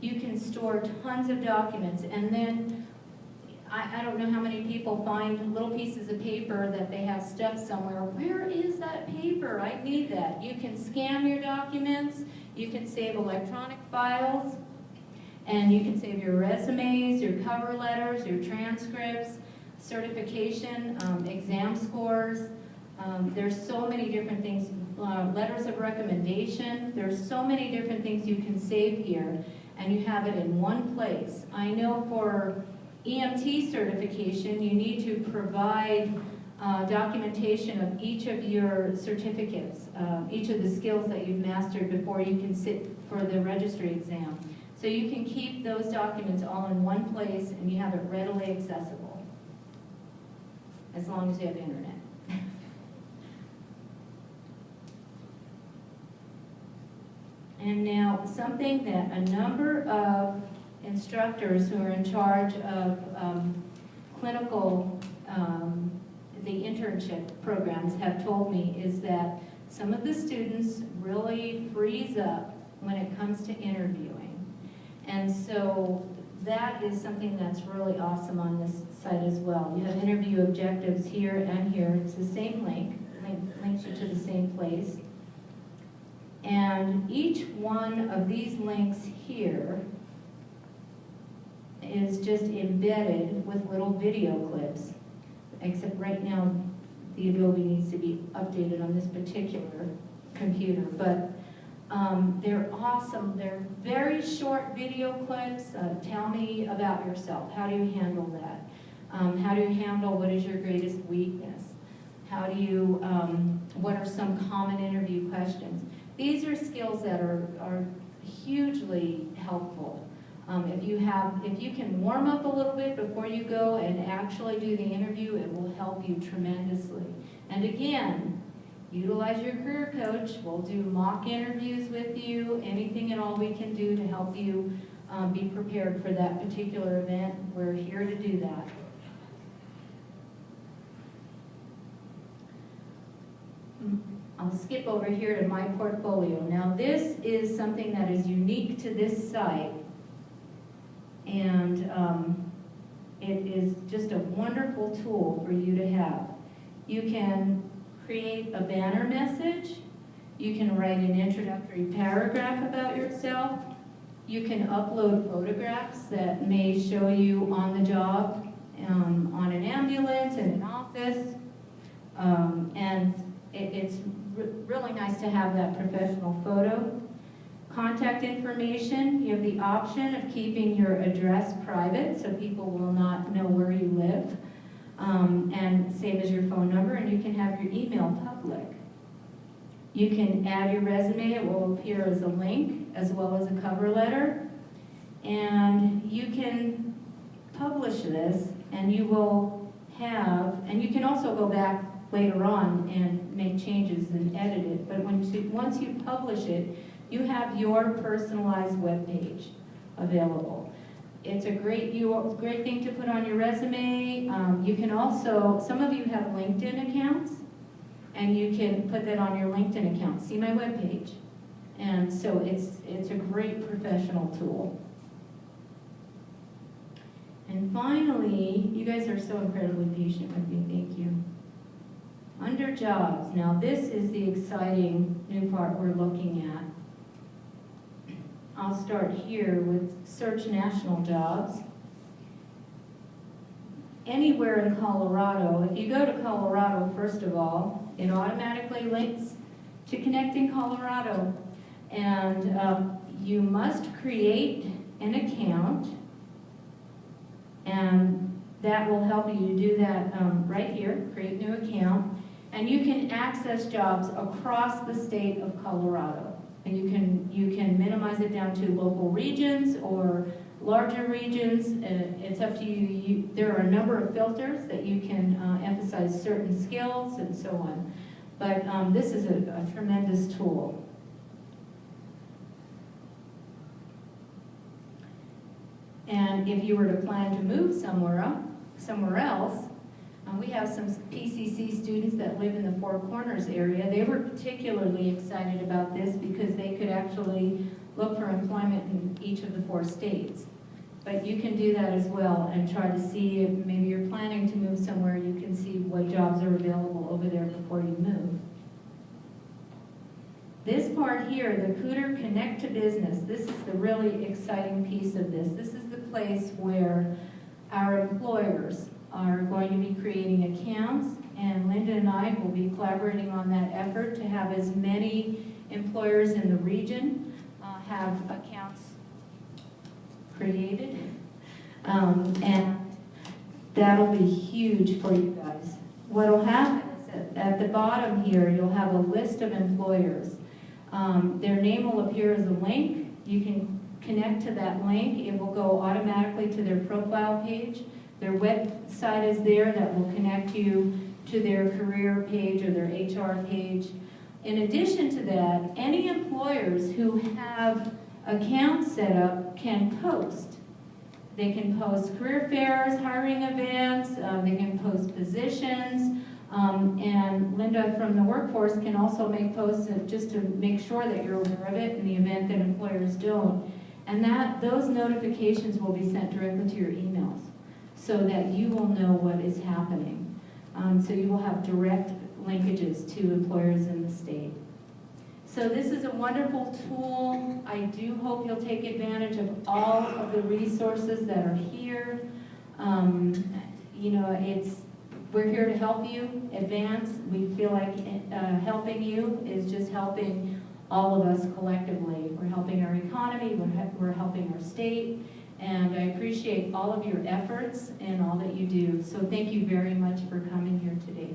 You can store tons of documents, and then, I, I don't know how many people find little pieces of paper that they have stuffed somewhere. Where is that paper? I need that. You can scan your documents, you can save electronic files, and you can save your resumes, your cover letters, your transcripts, certification, um, exam scores. Um, there's so many different things, uh, letters of recommendation. There's so many different things you can save here, and you have it in one place. I know for EMT certification, you need to provide uh, documentation of each of your certificates, uh, each of the skills that you've mastered before you can sit for the registry exam. So you can keep those documents all in one place and you have it readily accessible, as long as you have internet. And now, something that a number of instructors who are in charge of um, clinical, um, the internship programs have told me is that some of the students really freeze up when it comes to interviewing. And so that is something that's really awesome on this site as well. You have interview objectives here and here. It's the same link, link links you to the same place. And each one of these links here is just embedded with little video clips. Except right now, the Adobe needs to be updated on this particular computer. But um, they're awesome. They're very short video clips. Uh, tell me about yourself. How do you handle that? Um, how do you handle what is your greatest weakness? How do you, um, what are some common interview questions? These are skills that are, are hugely helpful. Um, if you have, if you can warm up a little bit before you go and actually do the interview, it will help you tremendously. And again, utilize your career coach. We'll do mock interviews with you, anything at all we can do to help you um, be prepared for that particular event. We're here to do that. I'll skip over here to my portfolio. Now this is something that is unique to this site and um, it is just a wonderful tool for you to have. You can create a banner message, you can write an introductory paragraph about yourself, you can upload photographs that may show you on the job, um, on an ambulance, in an office, um, and it, it's re really nice to have that professional photo. Contact information, you have the option of keeping your address private so people will not know where you live. Um, and save as your phone number and you can have your email public. You can add your resume, it will appear as a link as well as a cover letter. And you can publish this and you will have, and you can also go back later on and make changes and edit it. But when once you publish it, you have your personalized web page available. It's a great, you, great thing to put on your resume. Um, you can also, some of you have LinkedIn accounts, and you can put that on your LinkedIn account. See my web page. And so it's, it's a great professional tool. And finally, you guys are so incredibly patient with me, thank you. Under jobs, now this is the exciting new part we're looking at. I'll start here with search national jobs. Anywhere in Colorado, if you go to Colorado, first of all, it automatically links to Connecting Colorado. And um, you must create an account, and that will help you do that um, right here, create new account. And you can access jobs across the state of Colorado. And you can, you can minimize it down to local regions or larger regions. Uh, it's up to you. you. There are a number of filters that you can uh, emphasize certain skills and so on. But um, this is a, a tremendous tool. And if you were to plan to move somewhere, somewhere else, we have some PCC students that live in the Four Corners area. They were particularly excited about this because they could actually look for employment in each of the four states. But you can do that as well and try to see if maybe you're planning to move somewhere, you can see what jobs are available over there before you move. This part here, the Cooter Connect to Business, this is the really exciting piece of this. This is the place where our employers are going to be creating accounts, and Linda and I will be collaborating on that effort to have as many employers in the region uh, have accounts created. Um, And that'll be huge for you guys. What'll happen is that at the bottom here, you'll have a list of employers. Um, Their name will appear as a link. You can connect to that link. It will go automatically to their profile page. Their website is there that will connect you to their career page or their HR page. In addition to that, any employers who have accounts set up can post. They can post career fairs, hiring events, um, they can post positions, um, and Linda from the workforce can also make posts just to make sure that you're aware of it in the event that employers don't. And that, those notifications will be sent directly to your emails so that you will know what is happening. Um, so you will have direct linkages to employers in the state. So this is a wonderful tool. I do hope you'll take advantage of all of the resources that are here. Um, you know, it's, we're here to help you advance. We feel like uh, helping you is just helping all of us collectively. We're helping our economy, we're, we're helping our state, and I appreciate all of your efforts and all that you do. So thank you very much for coming here today.